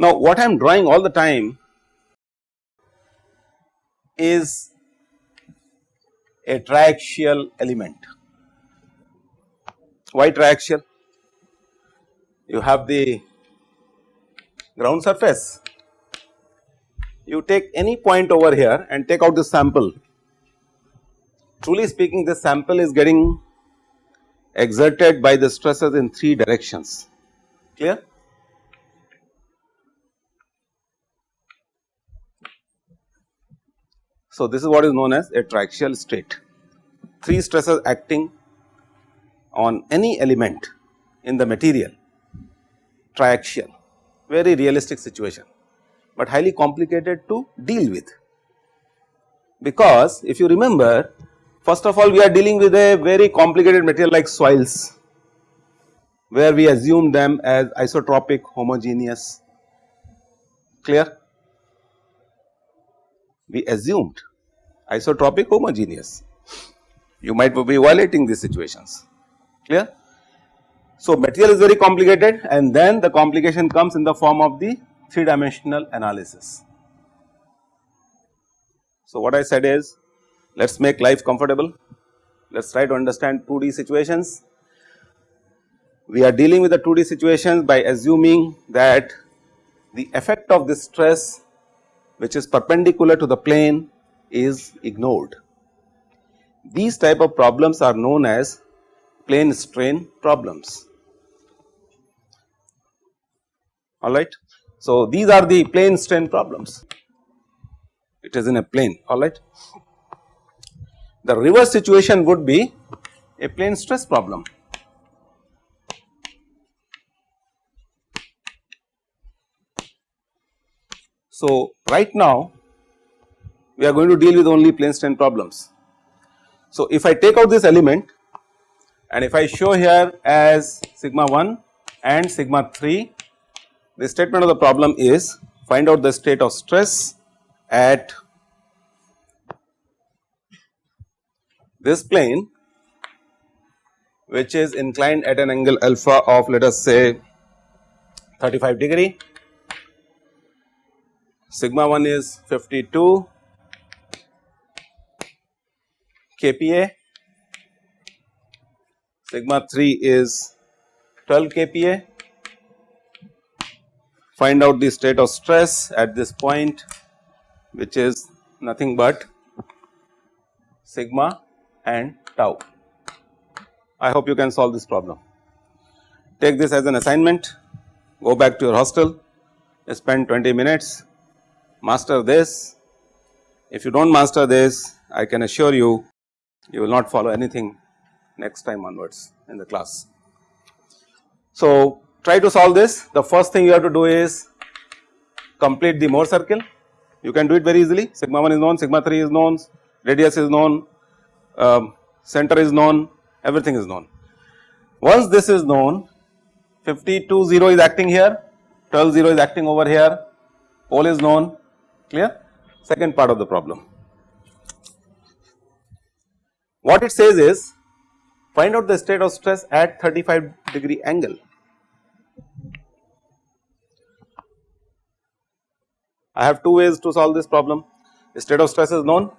Now what I am drawing all the time is a triaxial element. Why triaxial? You have the ground surface, you take any point over here and take out the sample. Truly speaking this sample is getting exerted by the stresses in 3 directions, clear? So, this is what is known as a triaxial state, 3 stresses acting on any element in the material. Triaxial very realistic situation, but highly complicated to deal with. Because if you remember first of all we are dealing with a very complicated material like soils where we assume them as isotropic homogeneous clear we assumed isotropic homogeneous you might be violating these situations clear. So, material is very complicated and then the complication comes in the form of the 3 dimensional analysis. So, what I said is let us make life comfortable, let us try to understand 2D situations. We are dealing with the 2D situations by assuming that the effect of this stress which is perpendicular to the plane is ignored. These type of problems are known as plane strain problems. Alright. So, these are the plane strain problems, it is in a plane alright. The reverse situation would be a plane stress problem. So, right now we are going to deal with only plane strain problems. So, if I take out this element and if I show here as sigma 1 and sigma 3 the statement of the problem is find out the state of stress at this plane which is inclined at an angle alpha of let us say 35 degree, sigma 1 is 52 kPa, sigma 3 is 12 kPa find out the state of stress at this point which is nothing but sigma and tau. I hope you can solve this problem. Take this as an assignment, go back to your hostel, spend 20 minutes, master this. If you do not master this, I can assure you, you will not follow anything next time onwards in the class. So, try to solve this. The first thing you have to do is complete the Mohr circle. You can do it very easily. Sigma 1 is known sigma 3 is known radius is known um, center is known everything is known. Once this is known 52 0 is acting here 12 0 is acting over here pole is known clear? Second part of the problem. What it says is find out the state of stress at 35 degree angle I have two ways to solve this problem. State of stress is known.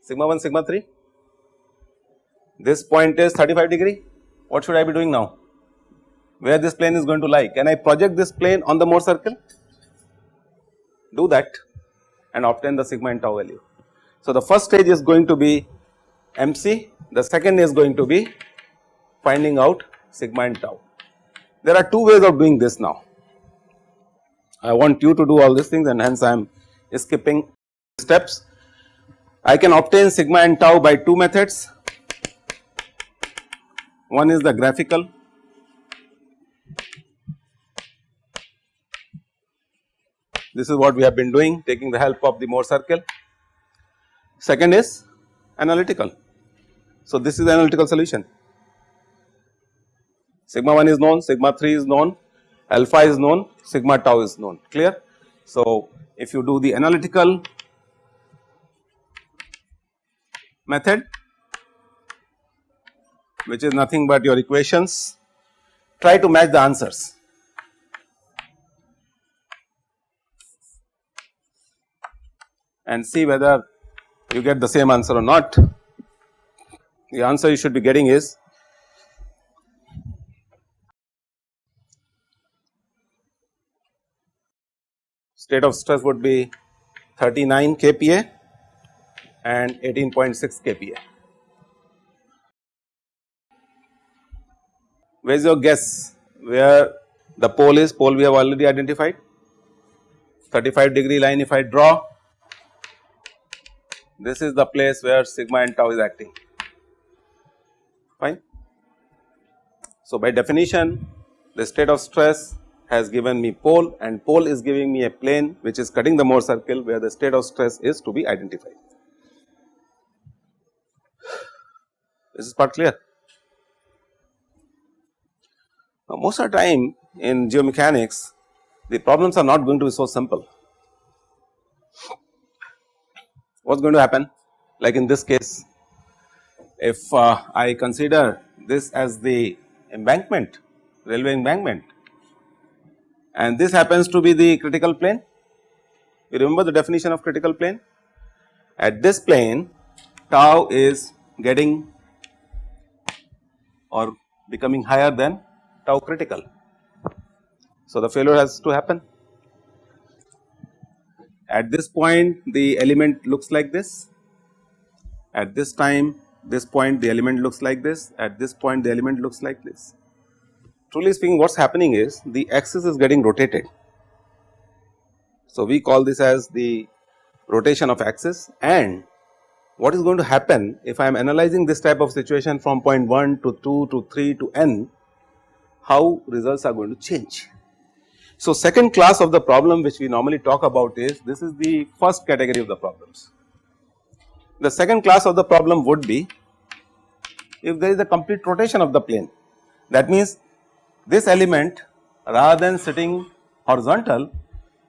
Sigma 1 sigma 3 this point is 35 degree. What should I be doing now? Where this plane is going to lie? Can I project this plane on the Mohr circle? Do that and obtain the sigma and tau value. So, the first stage is going to be MC the second is going to be finding out sigma and tau. There are two ways of doing this now I want you to do all these things and hence I am skipping steps. I can obtain sigma and tau by two methods. One is the graphical this is what we have been doing taking the help of the Mohr circle. Second is analytical. So, this is the analytical solution sigma 1 is known sigma 3 is known alpha is known, sigma tau is known clear. So, if you do the analytical method which is nothing but your equations try to match the answers. and see whether you get the same answer or not. The answer you should be getting is state of stress would be 39 kPa and 18.6 kPa. Where is your guess where the pole is? Pole we have already identified 35 degree line if I draw this is the place where sigma and tau is acting fine. So, by definition the state of stress has given me pole and pole is giving me a plane which is cutting the Mohr circle where the state of stress is to be identified. Is This part clear. Now, most of the time in geomechanics the problems are not going to be so simple what is going to happen like in this case if uh, I consider this as the embankment railway embankment and this happens to be the critical plane. You remember the definition of critical plane? At this plane tau is getting or becoming higher than tau critical. So, the failure has to happen. At this point the element looks like this, at this time this point the element looks like this, at this point the element looks like this. Truly speaking what is happening is the axis is getting rotated. So, we call this as the rotation of axis and what is going to happen if I am analyzing this type of situation from point 1 to 2 to 3 to n, how results are going to change. So, second class of the problem which we normally talk about is this is the first category of the problems. The second class of the problem would be if there is a complete rotation of the plane that means this element rather than sitting horizontal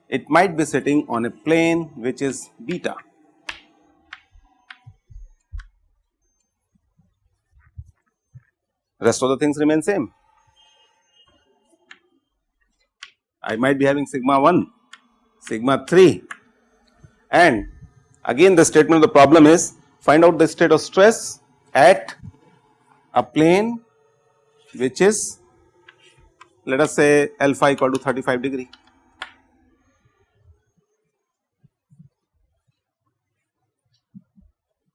it might be sitting on a plane which is beta. Rest of the things remain same. I might be having sigma 1, sigma 3 and again the statement of the problem is find out the state of stress at a plane which is let us say alpha equal to 35 degree.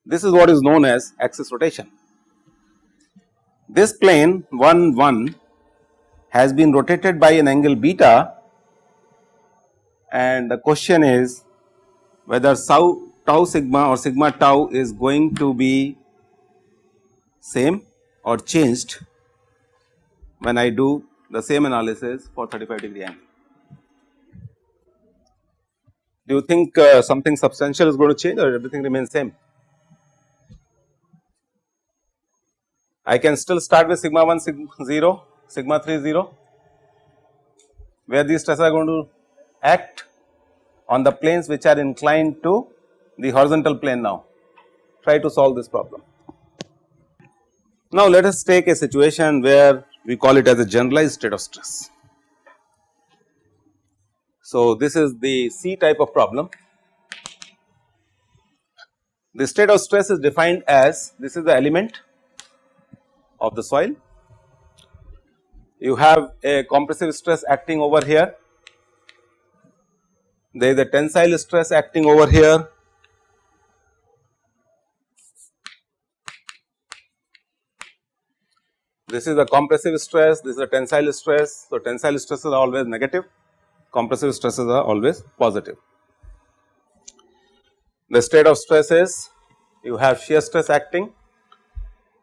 This is what is known as axis rotation. This plane 1 1 has been rotated by an angle beta and the question is whether tau sigma or sigma tau is going to be same or changed when I do the same analysis for 35 degree angle. Do you think uh, something substantial is going to change or everything remains same? I can still start with sigma 1 sigma 0, sigma 3 0 where these stresses are going to act on the planes which are inclined to the horizontal plane now. Try to solve this problem. Now, let us take a situation where we call it as a generalized state of stress. So, this is the C type of problem. The state of stress is defined as this is the element of the soil. You have a compressive stress acting over here there is a tensile stress acting over here. This is a compressive stress, this is a tensile stress. So, tensile stresses are always negative, compressive stresses are always positive. The state of stress is you have shear stress acting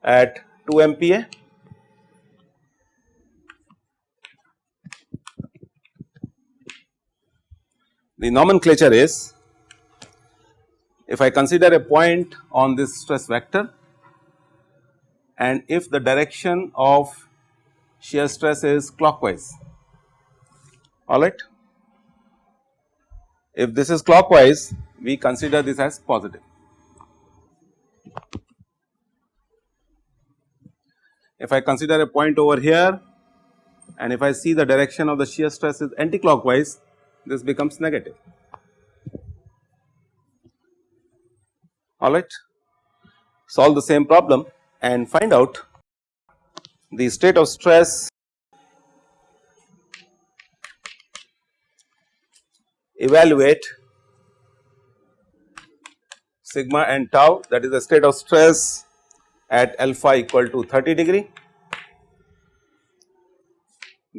at 2 MPa The nomenclature is if I consider a point on this stress vector and if the direction of shear stress is clockwise alright. If this is clockwise we consider this as positive. If I consider a point over here and if I see the direction of the shear stress is anti-clockwise this becomes negative alright. Solve the same problem and find out the state of stress evaluate sigma and tau that is the state of stress at alpha equal to 30 degree.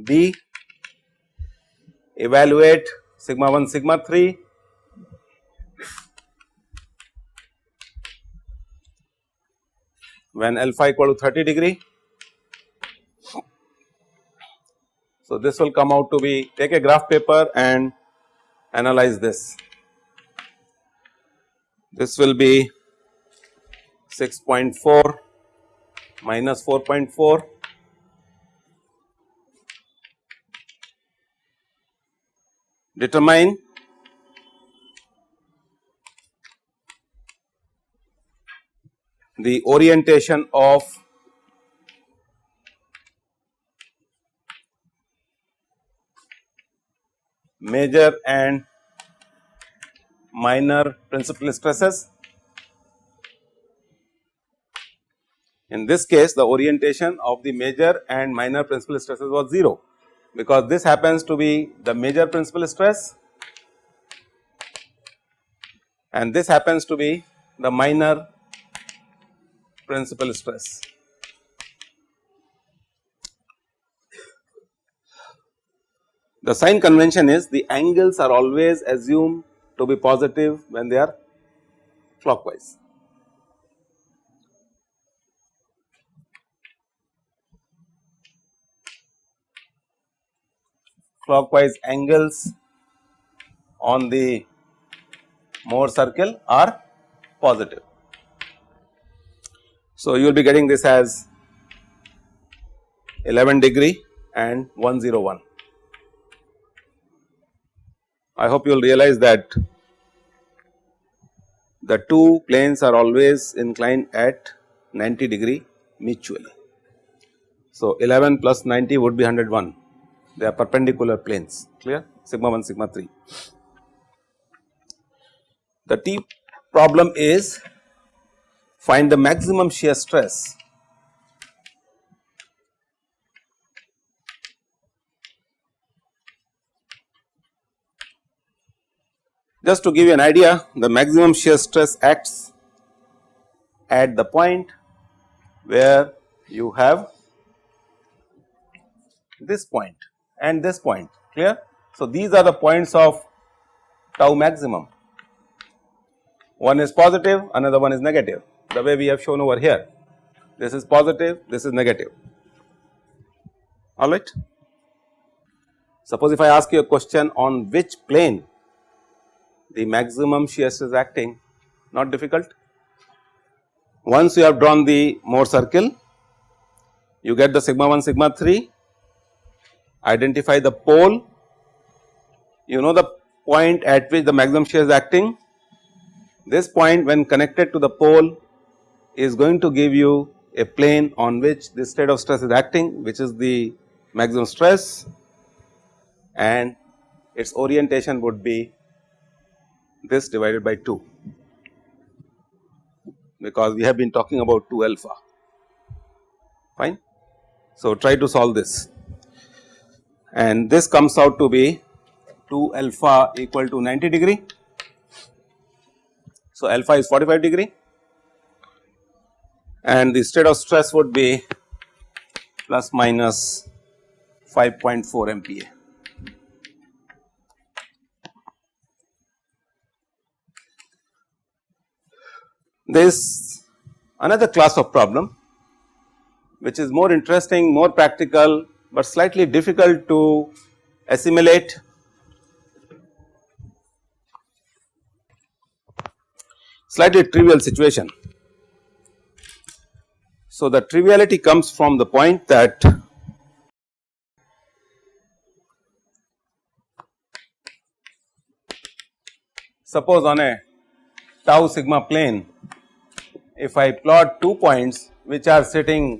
B evaluate sigma 1 sigma 3 when alpha equal to 30 degree. So, this will come out to be take a graph paper and analyze this. This will be 6.4 minus 4.4 determine the orientation of major and minor principal stresses. In this case the orientation of the major and minor principal stresses was 0 because this happens to be the major principal stress and this happens to be the minor principal stress. The sign convention is the angles are always assumed to be positive when they are clockwise. Clockwise angles on the Mohr circle are positive. So, you will be getting this as 11 degree and 101. I hope you will realize that the two planes are always inclined at 90 degree mutually. So, 11 plus 90 would be 101 they are perpendicular planes clear sigma 1 sigma 3. The T problem is find the maximum shear stress. Just to give you an idea the maximum shear stress acts at the point where you have this point and this point clear. So, these are the points of tau maximum. One is positive another one is negative the way we have shown over here this is positive this is negative alright. Suppose if I ask you a question on which plane the maximum shear stress is acting not difficult. Once you have drawn the Mohr circle you get the sigma 1 sigma 3 identify the pole you know the point at which the maximum shear is acting this point when connected to the pole is going to give you a plane on which this state of stress is acting which is the maximum stress and its orientation would be this divided by 2 because we have been talking about 2 alpha fine. So, try to solve this and this comes out to be 2 alpha equal to 90 degree. So, alpha is 45 degree and the state of stress would be plus minus 5.4 MPa. There is another class of problem which is more interesting, more practical, but slightly difficult to assimilate. Slightly trivial situation. So, the triviality comes from the point that suppose on a tau sigma plane if I plot two points which are sitting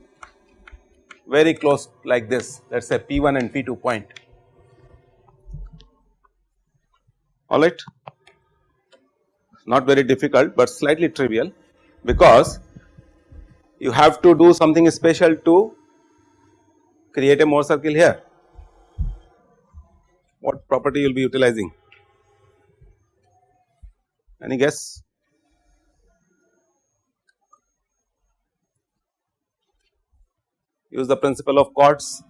very close like this let us say P1 and P2 point. Alright not very difficult but slightly trivial because you have to do something special to create a Mohr circle here. What property you will be utilizing? Any guess? Use the principle of chords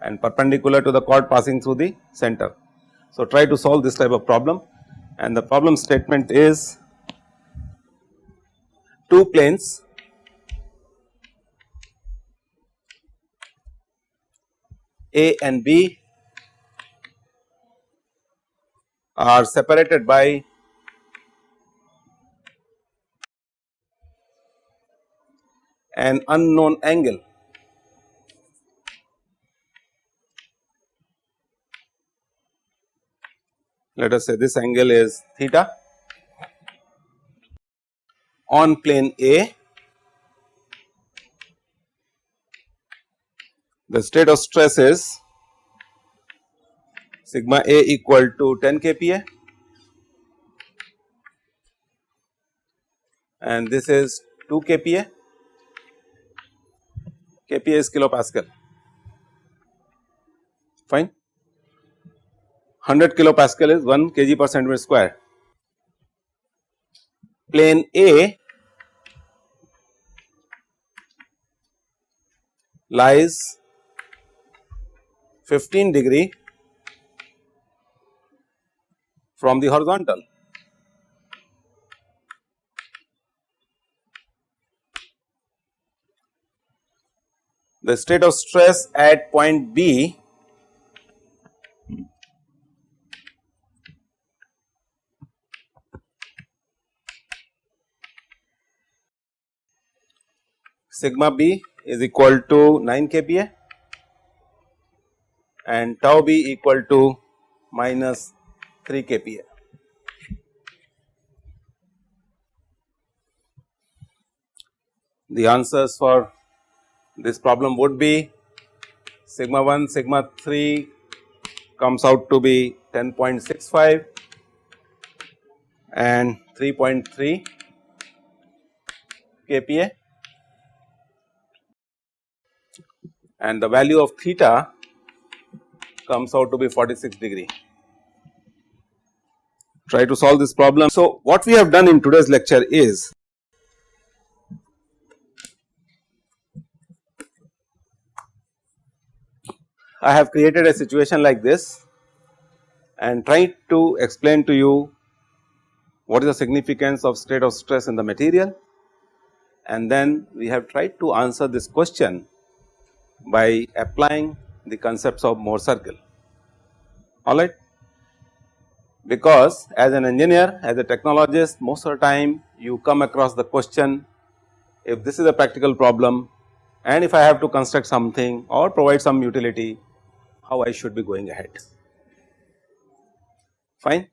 and perpendicular to the chord passing through the center. So, try to solve this type of problem and the problem statement is two planes A and B are separated by an unknown angle. Let us say this angle is theta on plane A the state of stress is sigma A equal to 10 kPa. And this is 2 kPa, kPa is kilopascal. Fine. 100 kilopascal is 1 kg per centimeter square. Plane A lies 15 degree from the horizontal. The state of stress at point B sigma b is equal to 9 kPa and tau b equal to minus 3 kPa. The answers for this problem would be sigma 1 sigma 3 comes out to be 10.65 and 3.3 kPa and the value of theta comes out to be 46 degree. Try to solve this problem. So, what we have done in today's lecture is I have created a situation like this and tried to explain to you what is the significance of state of stress in the material and then we have tried to answer this question by applying the concepts of Mohr circle alright. Because as an engineer as a technologist most of the time you come across the question if this is a practical problem and if I have to construct something or provide some utility how I should be going ahead fine.